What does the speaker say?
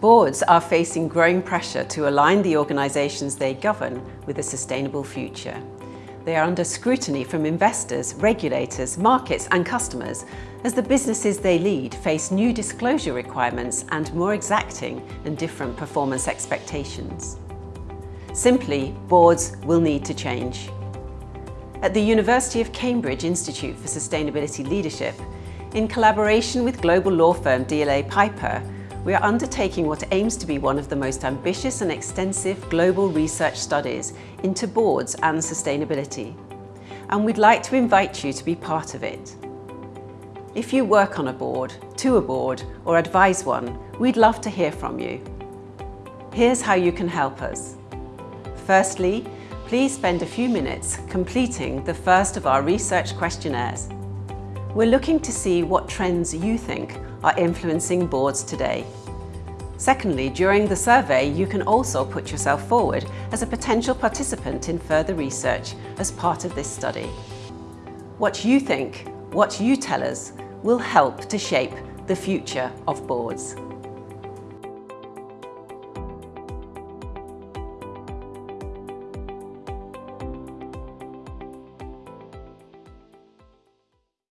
Boards are facing growing pressure to align the organisations they govern with a sustainable future. They are under scrutiny from investors, regulators, markets and customers as the businesses they lead face new disclosure requirements and more exacting and different performance expectations. Simply, boards will need to change. At the University of Cambridge Institute for Sustainability Leadership, in collaboration with global law firm DLA Piper, we are undertaking what aims to be one of the most ambitious and extensive global research studies into boards and sustainability. And we'd like to invite you to be part of it. If you work on a board, to a board or advise one, we'd love to hear from you. Here's how you can help us. Firstly, please spend a few minutes completing the first of our research questionnaires. We're looking to see what trends you think are influencing boards today. Secondly, during the survey, you can also put yourself forward as a potential participant in further research as part of this study. What you think, what you tell us, will help to shape the future of boards.